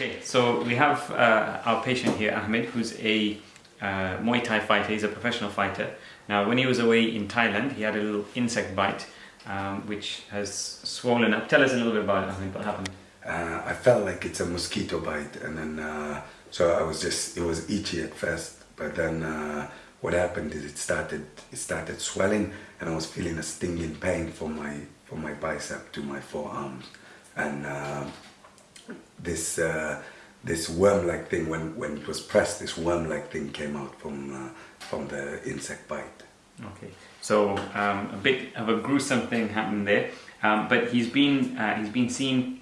Okay, so we have uh, our patient here, Ahmed, who's a uh, Muay Thai fighter. He's a professional fighter. Now, when he was away in Thailand, he had a little insect bite, um, which has swollen up. Tell us a little bit about it, Ahmed. What happened? Uh, I felt like it's a mosquito bite, and then uh, so I was just it was itchy at first, but then uh, what happened is it started it started swelling, and I was feeling a stinging pain from my from my bicep to my forearms, and uh, this uh, this worm-like thing when when it was pressed, this worm-like thing came out from uh, from the insect bite. Okay, so um, a bit of a gruesome thing happened there, um, but he's been uh, he's been seen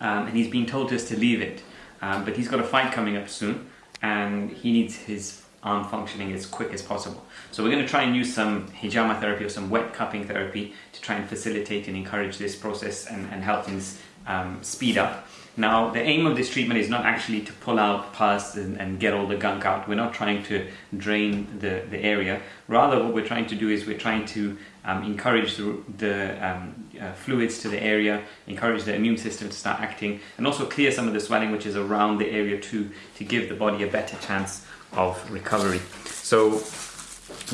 um, and he's been told just to leave it. Um, but he's got a fight coming up soon, and he needs his arm functioning as quick as possible. So we're going to try and use some hijama therapy or some wet cupping therapy to try and facilitate and encourage this process and, and help things um, speed up. Now, the aim of this treatment is not actually to pull out pus and, and, get all the gunk out. We're not trying to drain the, the area. Rather, what we're trying to do is we're trying to um, encourage the, the um, uh, fluids to the area, encourage the immune system to start acting, and also clear some of the swelling which is around the area too, to give the body a better chance of recovery. So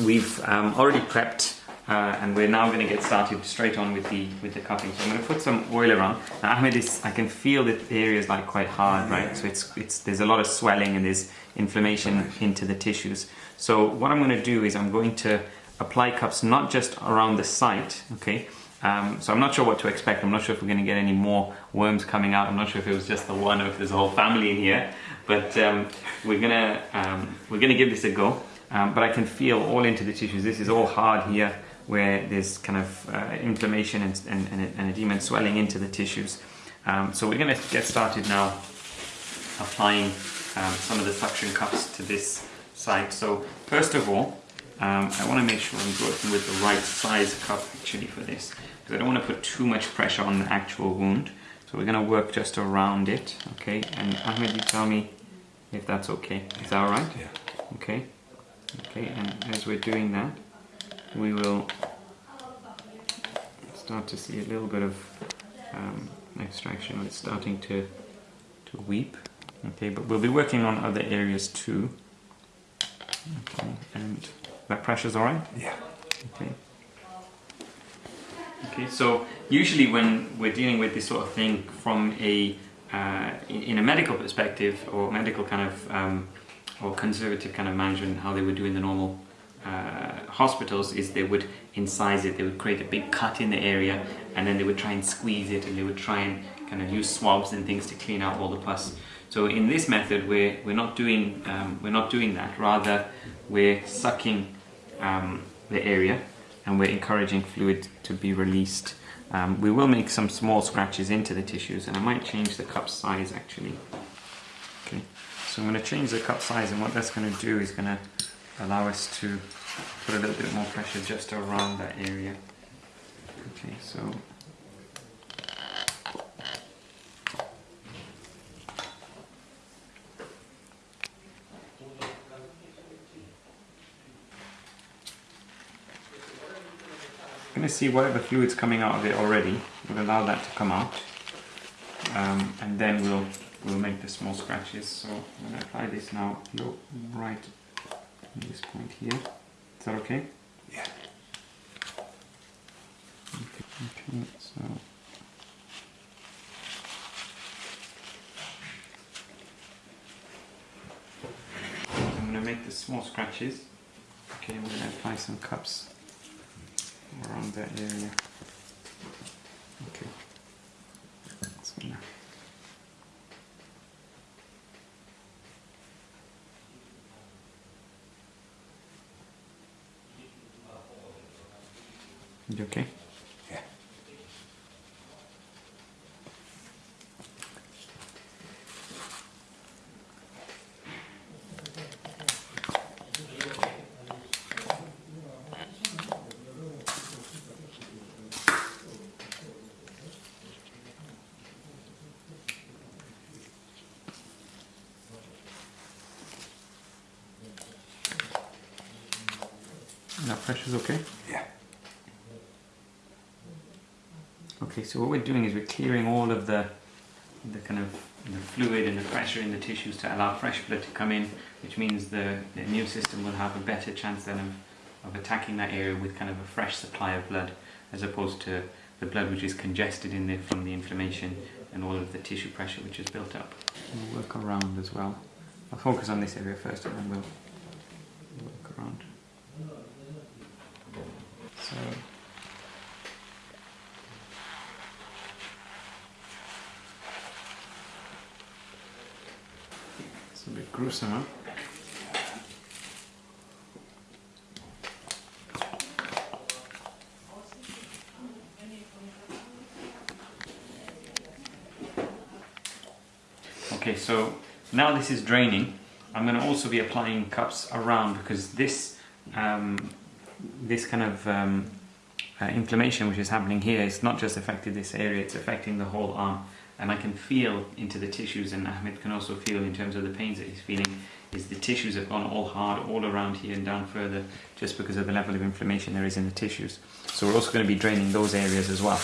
we've um, already prepped uh, and we're now going to get started straight on with the with the cupping. So I'm going to put some oil around. Now, Ahmed is, I can feel that the area is like quite hard, right? So it's it's there's a lot of swelling and there's inflammation into the tissues. So what I'm going to do is I'm going to apply cups not just around the site, okay? Um, so I'm not sure what to expect. I'm not sure if we're going to get any more worms coming out. I'm not sure if it was just the one or if there's a whole family in here. But um, we're gonna um, we're gonna give this a go. Um, but I can feel all into the tissues. This is all hard here where there's kind of uh, inflammation and, and, and, and edema and swelling into the tissues. Um, so we're going to get started now applying um, some of the suction cups to this site. So first of all, um, I want to make sure I'm working with the right size cup actually for this because I don't want to put too much pressure on the actual wound. So we're going to work just around it, okay? And Ahmed, you tell me if that's okay. Is that alright? Yeah. Okay. Okay, and as we're doing that, we will start to see a little bit of um, extraction. It's starting to to weep. Okay, but we'll be working on other areas too. Okay, and that pressure's all right. Yeah. Okay. Okay, so usually when we're dealing with this sort of thing from a uh, in a medical perspective or medical kind of um, or conservative kind of management, how they would do in the normal uh, hospitals is they would incise it, they would create a big cut in the area and then they would try and squeeze it and they would try and kind of use swabs and things to clean out all the pus. So in this method we're, we're, not, doing, um, we're not doing that, rather we're sucking um, the area and we're encouraging fluid to be released. Um, we will make some small scratches into the tissues and I might change the cup size actually. Okay, so I'm going to change the cup size and what that's going to do is going to allow us to put a little bit more pressure just around that area. Okay, so I'm going to see whatever fluid's coming out of it already. We'll allow that to come out, um, and then we'll we'll make the small scratches. So I'm going to apply this now. Look right this point here. Is that okay? Yeah. Okay, okay so I'm going to make the small scratches. Okay, I'm going to apply some cups around that area. Okay. So now You okay? Yeah. That pressure's okay? Yeah. Okay, so what we're doing is we're clearing all of the the kind of the fluid and the pressure in the tissues to allow fresh blood to come in, which means the, the immune system will have a better chance then of, of attacking that area with kind of a fresh supply of blood, as opposed to the blood which is congested in there from the inflammation and all of the tissue pressure which is built up. We'll work around as well. I'll focus on this area first and then we'll work around. So it's a bit gruesome, huh? Okay, so now this is draining. I'm going to also be applying cups around because this um, this kind of um, uh, inflammation which is happening here is not just affecting this area, it's affecting the whole arm. And I can feel into the tissues, and Ahmed can also feel in terms of the pains that he's feeling, is the tissues have gone all hard all around here and down further just because of the level of inflammation there is in the tissues. So we're also going to be draining those areas as well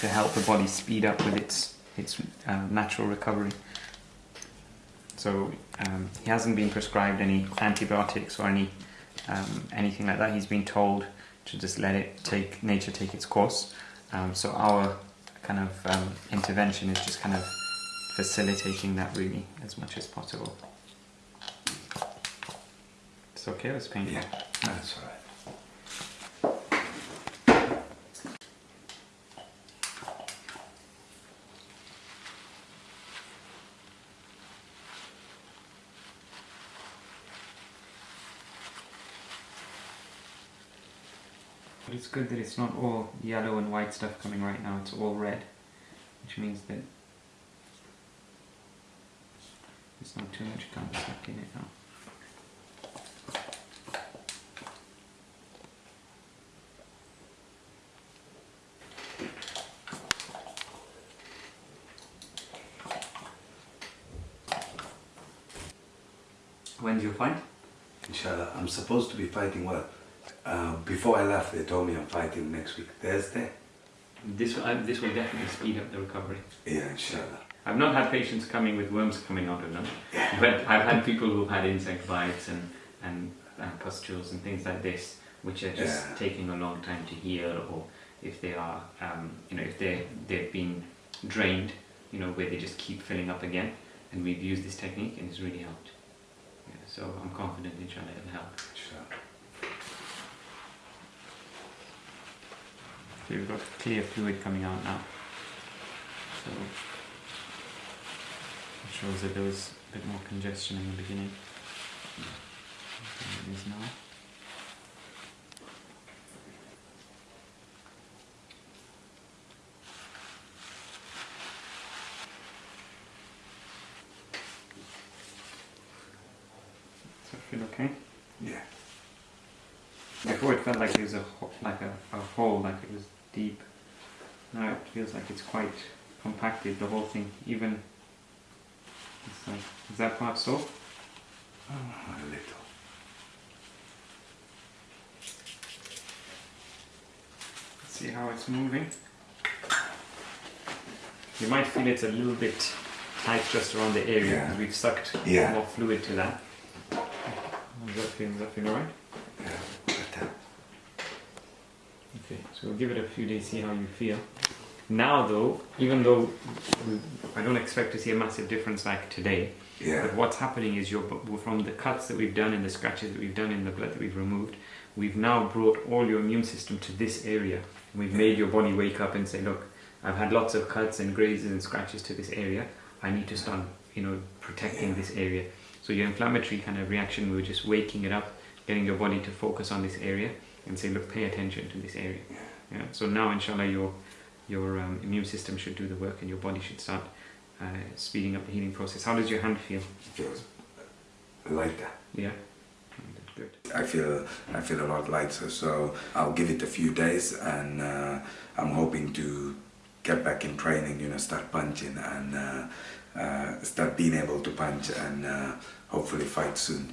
to help the body speed up with its, its uh, natural recovery. So um, he hasn't been prescribed any antibiotics or any um, anything like that. He's been told to just let it take nature take its course. Um, so our kind of um, intervention is just kind of facilitating that really as much as possible. It's okay. It's painful. Yeah, that's all right. But it's good that it's not all yellow and white stuff coming right now, it's all red, which means that there's not too much gum stuck in it now. When's your fight? Inshallah, I'm supposed to be fighting well. Uh, before I left, they told me I'm fighting next week, Thursday. This will, uh, this will definitely speed up the recovery. Yeah, inshallah. I've not had patients coming with worms coming out of them, but I've had people who've had insect bites and, and uh, pustules and things like this, which are just Yeah. taking a long time to heal, or if they are, um, you know, if they they've been drained, you know, where they just keep filling up again. And we've used this technique, and it's really helped. Yeah, so I'm confident, inshallah, it'll help. Inshallah. So you've got clear fluid coming out now. So it shows that there was a bit more congestion in the beginning. than it is now. Feel okay? Yeah. Before it felt like it was a like a, a hole, like it was deep. Now it feels like it's quite compacted. The whole thing, even. It's like is that part so? Oh, ah, a little. See how it's moving. You might feel it's a little bit tight just around the area Yeah. we've sucked Yeah. more fluid to that. Does that feel? Does that feel alright? Yeah, better. Okay, so we'll give it a few days, see how you feel. Now, though, even though I don't expect to see a massive difference like today, Yeah. but what's happening is you're from the cuts that we've done and the scratches that we've done in the blood that we've removed, we've now brought all your immune system to this area. We've made your body wake up and say, look, I've had lots of cuts and grazes and scratches to this area. I need to start, you know, protecting Yeah. this area. So your inflammatory kind of reaction, we were just waking it up, getting your body to focus on this area and say, look, pay attention to this area. Yeah. So now, inshallah, your your um, immune system should do the work and your body should start uh, speeding up the healing process. How does your hand feel? Feels lighter. Yeah. Good. I feel I feel a lot lighter, so I'll give it a few days, and uh, I'm hoping to get back in training. You know, start punching and uh, uh, start being able to punch, and uh, hopefully fight soon.